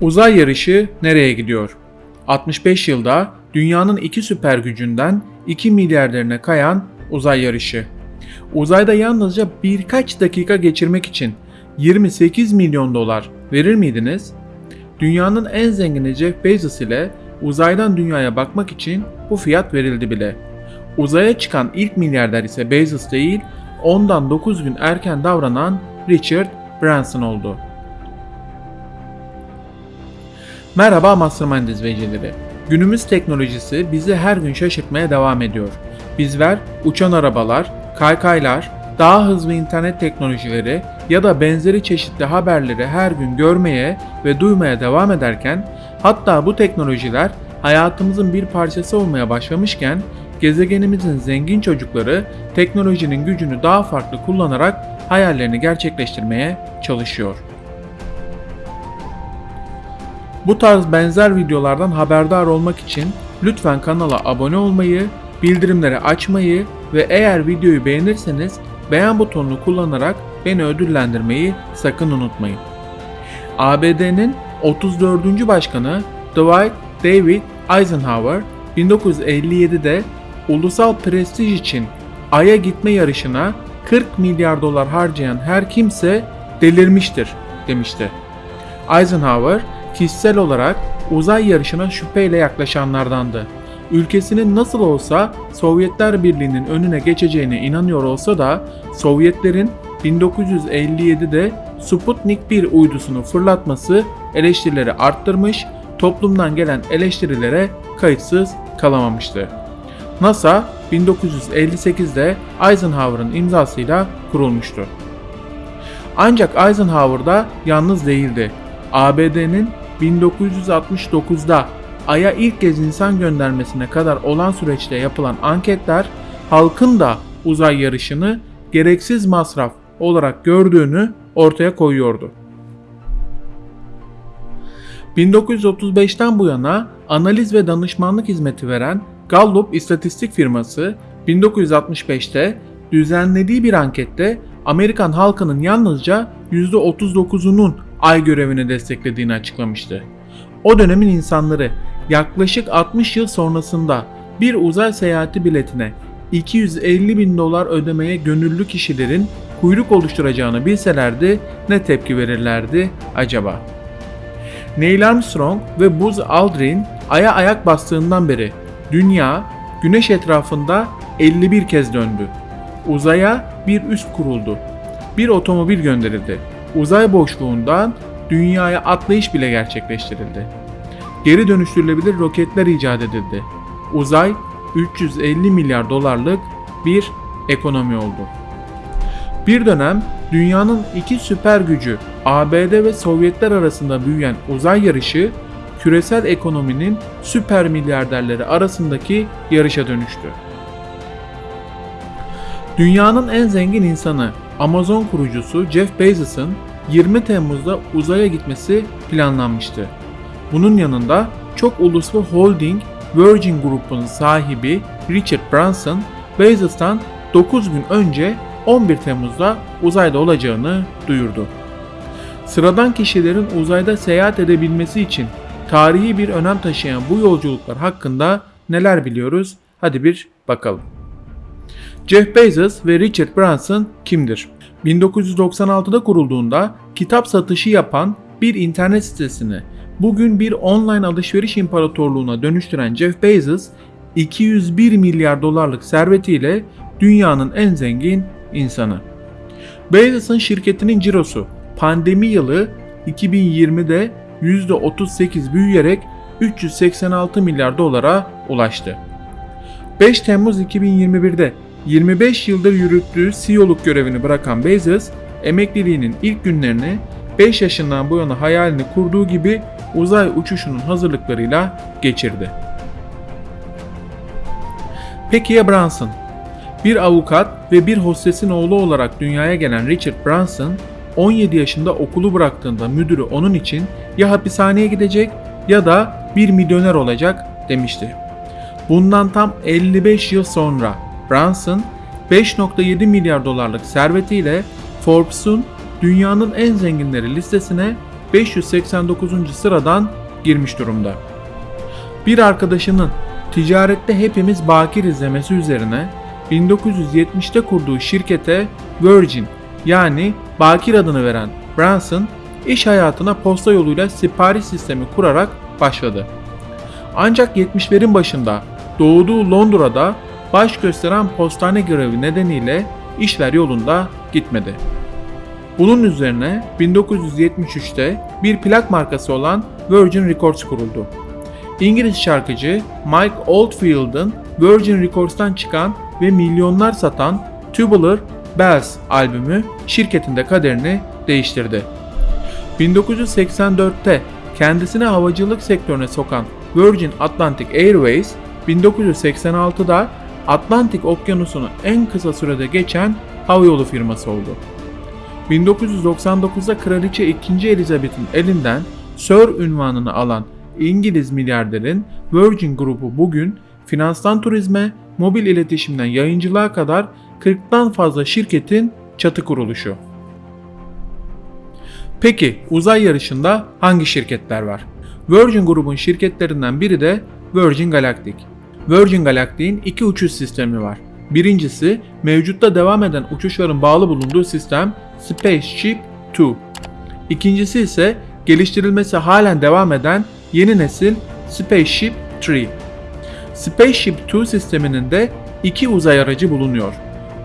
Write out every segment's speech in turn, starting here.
Uzay yarışı nereye gidiyor? 65 yılda dünyanın iki süper gücünden 2 milyarderine kayan uzay yarışı. Uzayda yalnızca birkaç dakika geçirmek için 28 milyon dolar verir miydiniz? Dünyanın en zengini Jeff Bezos ile uzaydan dünyaya bakmak için bu fiyat verildi bile. Uzaya çıkan ilk milyarder ise Bezos değil, ondan 9 gün erken davranan Richard Branson oldu. Merhaba Mastermind izleyicileri. Günümüz teknolojisi bizi her gün şaşırtmaya devam ediyor. Bizler uçan arabalar, kaykaylar, daha hızlı internet teknolojileri ya da benzeri çeşitli haberleri her gün görmeye ve duymaya devam ederken hatta bu teknolojiler hayatımızın bir parçası olmaya başlamışken gezegenimizin zengin çocukları teknolojinin gücünü daha farklı kullanarak hayallerini gerçekleştirmeye çalışıyor. Bu tarz benzer videolardan haberdar olmak için lütfen kanala abone olmayı, bildirimleri açmayı ve eğer videoyu beğenirseniz beğen butonunu kullanarak beni ödüllendirmeyi sakın unutmayın. ABD'nin 34. başkanı Dwight David Eisenhower 1957'de ulusal prestij için Ay'a gitme yarışına 40 milyar dolar harcayan her kimse delirmiştir demişti. Eisenhower kişisel olarak uzay yarışına şüpheyle yaklaşanlardandı. Ülkesinin nasıl olsa Sovyetler Birliği'nin önüne geçeceğine inanıyor olsa da Sovyetlerin 1957'de Sputnik 1 uydusunu fırlatması eleştirileri arttırmış, toplumdan gelen eleştirilere kayıtsız kalamamıştı. NASA 1958'de Eisenhower'ın imzasıyla kurulmuştu. Ancak Eisenhower da yalnız değildi. ABD'nin 1969'da Ay'a ilk kez insan göndermesine kadar olan süreçte yapılan anketler halkın da uzay yarışını gereksiz masraf olarak gördüğünü ortaya koyuyordu. 1935'ten bu yana analiz ve danışmanlık hizmeti veren Gallup istatistik firması 1965'te düzenlediği bir ankette Amerikan halkının yalnızca %39'unun ay görevini desteklediğini açıklamıştı. O dönemin insanları yaklaşık 60 yıl sonrasında bir uzay seyahati biletine 250 bin dolar ödemeye gönüllü kişilerin kuyruk oluşturacağını bilselerdi ne tepki verirlerdi acaba? Neil Armstrong ve Buzz Aldrin Ay'a ayak bastığından beri dünya güneş etrafında 51 kez döndü. Uzaya bir üst kuruldu. Bir otomobil gönderildi. Uzay boşluğundan dünyaya atlayış bile gerçekleştirildi. Geri dönüştürülebilir roketler icat edildi. Uzay 350 milyar dolarlık bir ekonomi oldu. Bir dönem dünyanın iki süper gücü ABD ve Sovyetler arasında büyüyen uzay yarışı küresel ekonominin süper milyarderleri arasındaki yarışa dönüştü. Dünyanın en zengin insanı Amazon kurucusu Jeff Bezos'ın 20 Temmuz'da uzaya gitmesi planlanmıştı. Bunun yanında çok uluslu holding Virgin Group'un sahibi Richard Branson, Bezos'tan 9 gün önce 11 Temmuz'da uzayda olacağını duyurdu. Sıradan kişilerin uzayda seyahat edebilmesi için tarihi bir önem taşıyan bu yolculuklar hakkında neler biliyoruz? Hadi bir bakalım. Jeff Bezos ve Richard Branson kimdir? 1996'da kurulduğunda kitap satışı yapan bir internet sitesini bugün bir online alışveriş imparatorluğuna dönüştüren Jeff Bezos 201 milyar dolarlık servetiyle dünyanın en zengin insanı. Bezos'un şirketinin cirosu pandemi yılı 2020'de %38 büyüyerek 386 milyar dolara ulaştı. 5 Temmuz 2021'de 25 yıldır yürüttüğü CEO'luk görevini bırakan Bezos, emekliliğinin ilk günlerini 5 yaşından bu yana hayalini kurduğu gibi uzay uçuşunun hazırlıklarıyla geçirdi. Peki ya Branson? Bir avukat ve bir hostesin oğlu olarak dünyaya gelen Richard Branson, 17 yaşında okulu bıraktığında müdürü onun için ya hapishaneye gidecek ya da bir milyoner olacak demişti. Bundan tam 55 yıl sonra Branson 5.7 milyar dolarlık servetiyle Forbes'un dünyanın en zenginleri listesine 589. sıradan girmiş durumda. Bir arkadaşının ticarette hepimiz bakir izlemesi üzerine 1970'te kurduğu şirkete Virgin yani Bakir adını veren Branson iş hayatına posta yoluyla sipariş sistemi kurarak başladı. Ancak 70'lerin başında doğduğu Londra'da baş gösteren postane görevi nedeniyle işler yolunda gitmedi. Bunun üzerine 1973'te bir plak markası olan Virgin Records kuruldu. İngiliz şarkıcı Mike Oldfield'ın Virgin Records'tan çıkan ve milyonlar satan Tubular Bells albümü şirketin de kaderini değiştirdi. 1984'te kendisini havacılık sektörüne sokan Virgin Atlantic Airways, 1986'da Atlantik Okyanusu'nu en kısa sürede geçen havayolu firması oldu. 1999'da Kraliçe 2. Elizabeth'in elinden Sir ünvanını alan İngiliz milyarderin Virgin grubu bugün finanstan turizme, mobil iletişimden yayıncılığa kadar 40'tan fazla şirketin çatı kuruluşu. Peki uzay yarışında hangi şirketler var? Virgin grubun şirketlerinden biri de Virgin Galactic. Virgin Galactic'in iki uçuş sistemi var. Birincisi mevcutta devam eden uçuşların bağlı bulunduğu sistem Spaceship 2. İkincisi ise geliştirilmesi halen devam eden yeni nesil Spaceship 3. Spaceship 2 sisteminin de iki uzay aracı bulunuyor.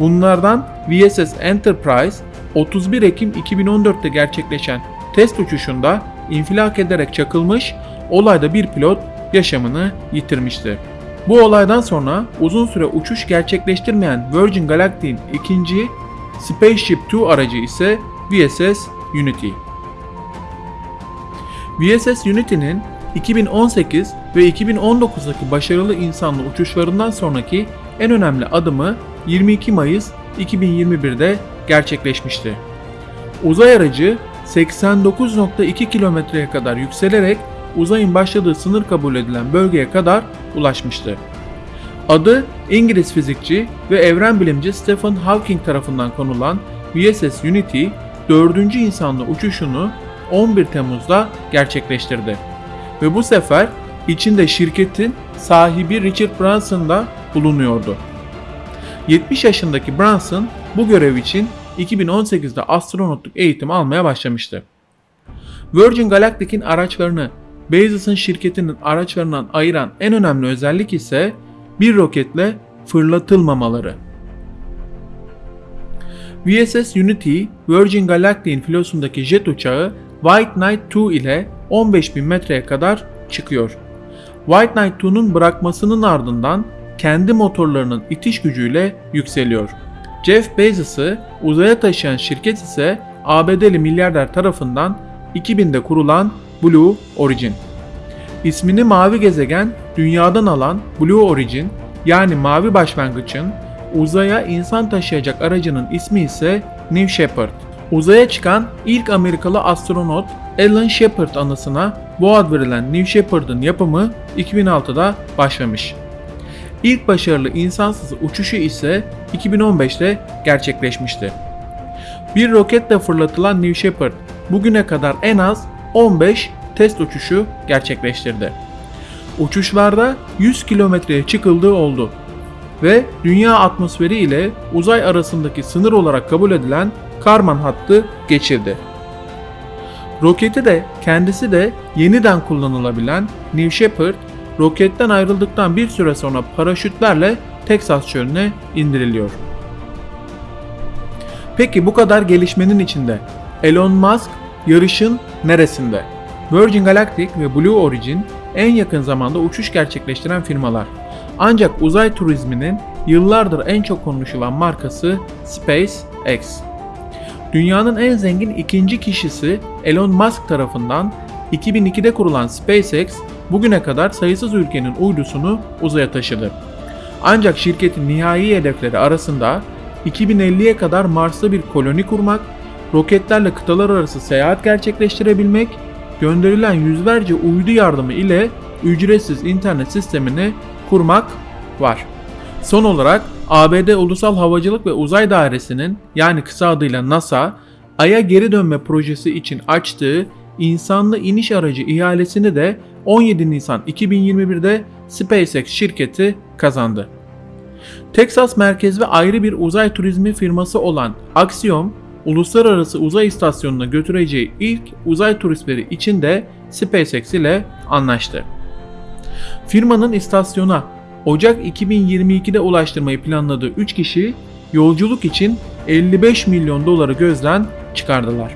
Bunlardan VSS Enterprise 31 Ekim 2014'te gerçekleşen test uçuşunda infilak ederek çakılmış, olayda bir pilot yaşamını yitirmişti. Bu olaydan sonra uzun süre uçuş gerçekleştirmeyen Virgin Galactic'in ikinci Spaceship 2 aracı ise VSS Unity. VSS Unity'nin 2018 ve 2019'daki başarılı insanlı uçuşlarından sonraki en önemli adımı 22 Mayıs 2021'de gerçekleşmişti. Uzay aracı 89.2 kilometreye kadar yükselerek uzayın başladığı sınır kabul edilen bölgeye kadar ulaşmıştı. Adı İngiliz fizikçi ve evren bilimci Stephen Hawking tarafından konulan VSS Unity, 4. insanlı uçuşunu 11 Temmuz'da gerçekleştirdi. Ve bu sefer içinde şirketin sahibi Richard Branson da bulunuyordu. 70 yaşındaki Branson bu görev için 2018'de astronotluk eğitimi almaya başlamıştı. Virgin Galactic'in araçlarını Bezos'un şirketinin araçlarından ayıran en önemli özellik ise bir roketle fırlatılmamaları. VSS Unity, Virgin Galactic'in filosundaki jet uçağı White Knight 2 ile 15.000 metreye kadar çıkıyor. White Knight 2'nun bırakmasının ardından kendi motorlarının itiş gücüyle yükseliyor. Jeff Bezos'ı uzaya taşıyan şirket ise ABD'li milyarder tarafından 2000'de kurulan Blue Origin. İsmini mavi gezegen dünyadan alan Blue Origin yani mavi başlangıçın uzaya insan taşıyacak aracının ismi ise New Shepard. Uzaya çıkan ilk Amerikalı astronot Alan Shepard anısına bu ad verilen New Shepard'ın yapımı 2006'da başlamış. İlk başarılı insansız uçuşu ise 2015'te gerçekleşmişti. Bir roketle fırlatılan New Shepard bugüne kadar en az 15 test uçuşu gerçekleştirdi. Uçuşlarda 100 kilometreye çıkıldığı oldu ve dünya atmosferi ile uzay arasındaki sınır olarak kabul edilen Karman hattı geçirdi. Roketi de kendisi de yeniden kullanılabilen New Shepard, roketten ayrıldıktan bir süre sonra paraşütlerle Texas çölüne indiriliyor. Peki bu kadar gelişmenin içinde Elon Musk yarışın neresinde? Virgin Galactic ve Blue Origin en yakın zamanda uçuş gerçekleştiren firmalar. Ancak uzay turizminin yıllardır en çok konuşulan markası SpaceX. Dünyanın en zengin ikinci kişisi Elon Musk tarafından 2002'de kurulan SpaceX bugüne kadar sayısız ülkenin uydusunu uzaya taşıdı. Ancak şirketin nihai hedefleri arasında 2050'ye kadar Mars'ta bir koloni kurmak, roketlerle kıtalar arası seyahat gerçekleştirebilmek, gönderilen yüzlerce uydu yardımı ile ücretsiz internet sistemini kurmak var. Son olarak ABD Ulusal Havacılık ve Uzay Dairesi'nin yani kısa adıyla NASA, Ay'a geri dönme projesi için açtığı insanlı iniş aracı ihalesini de 17 Nisan 2021'de SpaceX şirketi kazandı. Texas merkezli ayrı bir uzay turizmi firması olan Axiom, uluslararası uzay istasyonuna götüreceği ilk uzay turistleri için de SpaceX ile anlaştı. Firmanın istasyona Ocak 2022'de ulaştırmayı planladığı 3 kişi yolculuk için 55 milyon doları gözden çıkardılar.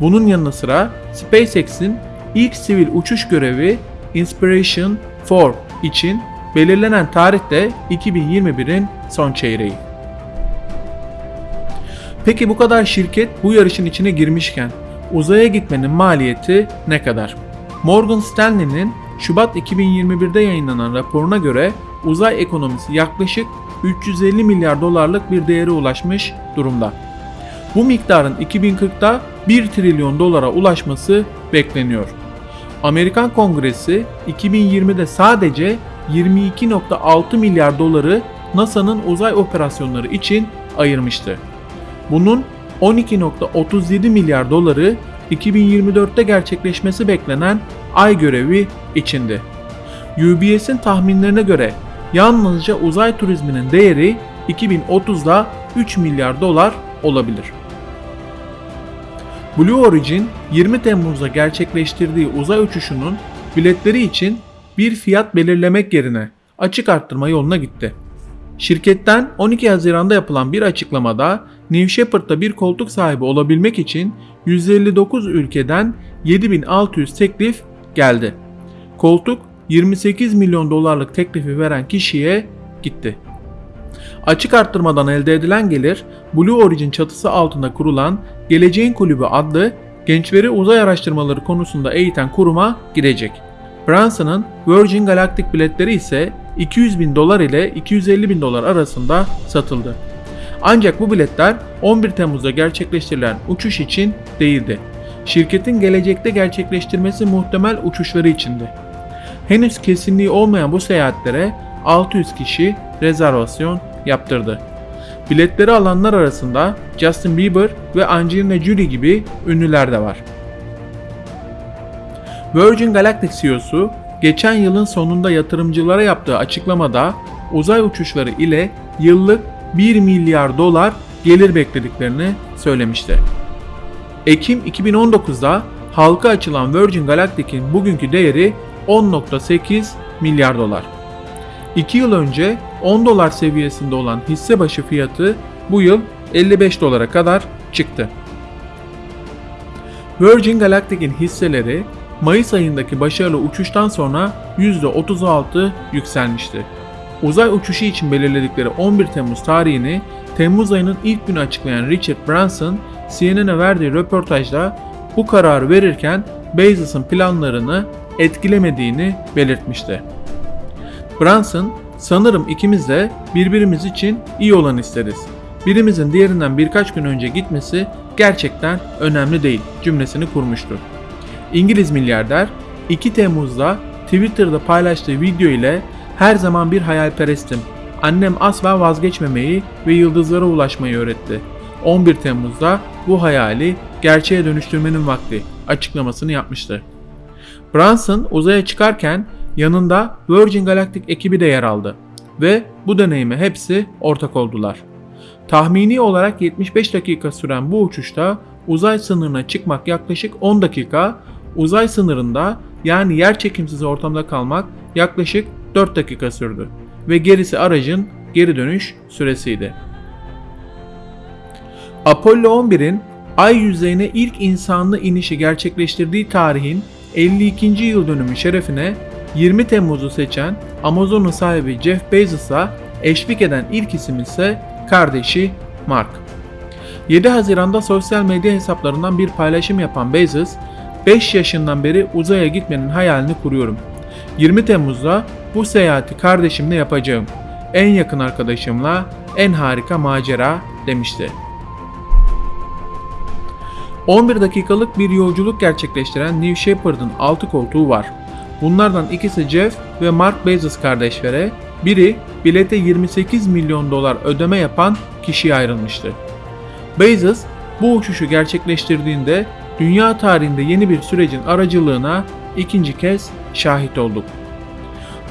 Bunun yanı sıra SpaceX'in ilk sivil uçuş görevi Inspiration 4 için belirlenen tarih de 2021'in son çeyreği. Peki bu kadar şirket bu yarışın içine girmişken uzaya gitmenin maliyeti ne kadar? Morgan Stanley'nin Şubat 2021'de yayınlanan raporuna göre uzay ekonomisi yaklaşık 350 milyar dolarlık bir değere ulaşmış durumda. Bu miktarın 2040'da 1 trilyon dolara ulaşması bekleniyor. Amerikan Kongresi 2020'de sadece 22.6 milyar doları NASA'nın uzay operasyonları için ayırmıştı. Bunun 12.37 milyar doları 2024'te gerçekleşmesi beklenen ay görevi içindi. UBS'in tahminlerine göre yalnızca uzay turizminin değeri 2030'da 3 milyar dolar olabilir. Blue Origin 20 Temmuz'da gerçekleştirdiği uzay uçuşunun biletleri için bir fiyat belirlemek yerine açık arttırma yoluna gitti. Şirketten 12 Haziran'da yapılan bir açıklamada New Shepard'da bir koltuk sahibi olabilmek için 159 ülkeden 7600 teklif geldi. Koltuk 28 milyon dolarlık teklifi veren kişiye gitti. Açık arttırmadan elde edilen gelir Blue Origin çatısı altında kurulan Geleceğin Kulübü adlı gençleri uzay araştırmaları konusunda eğiten kuruma gidecek. Branson'ın Virgin Galactic biletleri ise 200 bin dolar ile 250 bin dolar arasında satıldı. Ancak bu biletler 11 Temmuz'da gerçekleştirilen uçuş için değildi. Şirketin gelecekte gerçekleştirmesi muhtemel uçuşları içindi. Henüz kesinliği olmayan bu seyahatlere 600 kişi rezervasyon yaptırdı. Biletleri alanlar arasında Justin Bieber ve Angelina Jolie gibi ünlüler de var. Virgin Galactic CEO'su geçen yılın sonunda yatırımcılara yaptığı açıklamada uzay uçuşları ile yıllık 1 milyar dolar gelir beklediklerini söylemişti. Ekim 2019'da halka açılan Virgin Galactic'in bugünkü değeri 10.8 milyar dolar. 2 yıl önce 10 dolar seviyesinde olan hisse başı fiyatı bu yıl 55 dolara kadar çıktı. Virgin Galactic'in hisseleri Mayıs ayındaki başarılı uçuştan sonra %36 yükselmişti. Uzay uçuşu için belirledikleri 11 Temmuz tarihini Temmuz ayının ilk günü açıklayan Richard Branson, CNN'e verdiği röportajda bu kararı verirken Bezos'un planlarını etkilemediğini belirtmişti. Branson, sanırım ikimiz de birbirimiz için iyi olan isteriz. Birimizin diğerinden birkaç gün önce gitmesi gerçekten önemli değil cümlesini kurmuştu. İngiliz milyarder 2 Temmuz'da Twitter'da paylaştığı video ile her zaman bir hayalperestim. Annem asla vazgeçmemeyi ve yıldızlara ulaşmayı öğretti. 11 Temmuz'da bu hayali gerçeğe dönüştürmenin vakti açıklamasını yapmıştı. Branson uzaya çıkarken yanında Virgin Galactic ekibi de yer aldı ve bu deneyime hepsi ortak oldular. Tahmini olarak 75 dakika süren bu uçuşta uzay sınırına çıkmak yaklaşık 10 dakika, uzay sınırında yani yer çekimsiz ortamda kalmak yaklaşık 4 dakika sürdü ve gerisi aracın geri dönüş süresiydi. Apollo 11'in ay yüzeyine ilk insanlı inişi gerçekleştirdiği tarihin 52. yıl dönümü şerefine 20 Temmuz'u seçen Amazon'un sahibi Jeff Bezos'a eşlik eden ilk isim ise kardeşi Mark. 7 Haziran'da sosyal medya hesaplarından bir paylaşım yapan Bezos, 5 yaşından beri uzaya gitmenin hayalini kuruyorum. 20 Temmuz'da bu seyahati kardeşimle yapacağım. En yakın arkadaşımla en harika macera demişti. 11 dakikalık bir yolculuk gerçekleştiren New Shepard'ın 6 koltuğu var. Bunlardan ikisi Jeff ve Mark Bezos kardeşlere, biri bilete 28 milyon dolar ödeme yapan kişiye ayrılmıştı. Bezos bu uçuşu gerçekleştirdiğinde dünya tarihinde yeni bir sürecin aracılığına ikinci kez şahit olduk.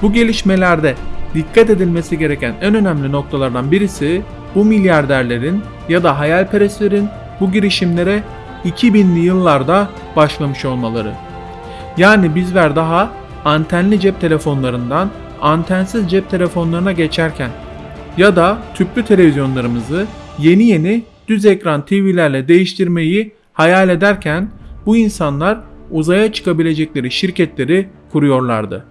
Bu gelişmelerde dikkat edilmesi gereken en önemli noktalardan birisi bu milyarderlerin ya da hayalperestlerin bu girişimlere 2000'li yıllarda başlamış olmaları. Yani bizler daha antenli cep telefonlarından antensiz cep telefonlarına geçerken ya da tüplü televizyonlarımızı yeni yeni düz ekran TV'lerle değiştirmeyi hayal ederken bu insanlar uzaya çıkabilecekleri şirketleri kuruyorlardı.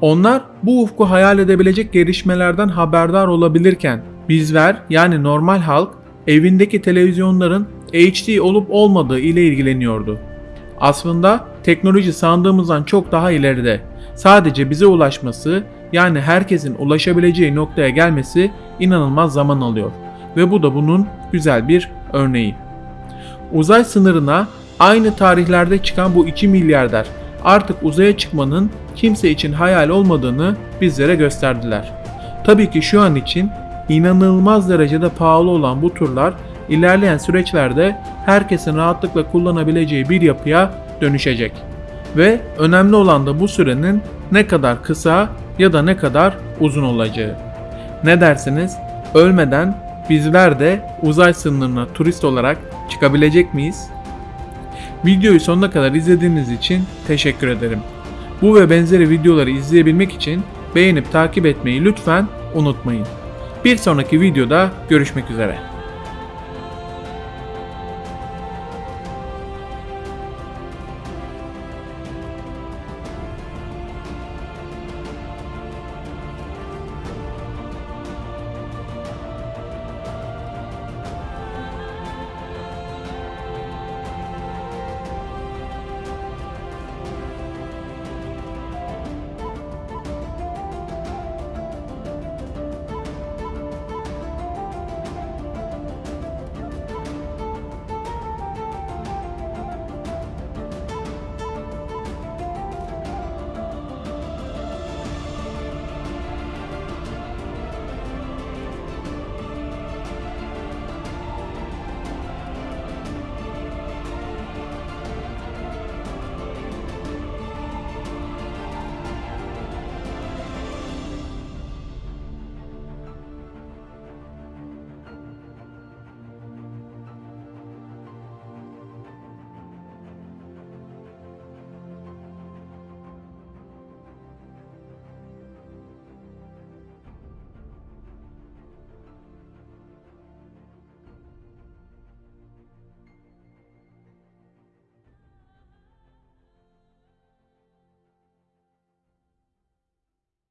Onlar bu ufku hayal edebilecek gelişmelerden haberdar olabilirken bizler yani normal halk evindeki televizyonların HD olup olmadığı ile ilgileniyordu. Aslında teknoloji sandığımızdan çok daha ileride. Sadece bize ulaşması yani herkesin ulaşabileceği noktaya gelmesi inanılmaz zaman alıyor ve bu da bunun güzel bir örneği. Uzay sınırına aynı tarihlerde çıkan bu 2 milyarder artık uzaya çıkmanın kimse için hayal olmadığını bizlere gösterdiler. Tabii ki şu an için inanılmaz derecede pahalı olan bu turlar ilerleyen süreçlerde herkesin rahatlıkla kullanabileceği bir yapıya dönüşecek. Ve önemli olan da bu sürenin ne kadar kısa ya da ne kadar uzun olacağı. Ne dersiniz? Ölmeden bizler de uzay sınırına turist olarak çıkabilecek miyiz? Videoyu sonuna kadar izlediğiniz için teşekkür ederim. Bu ve benzeri videoları izleyebilmek için beğenip takip etmeyi lütfen unutmayın. Bir sonraki videoda görüşmek üzere.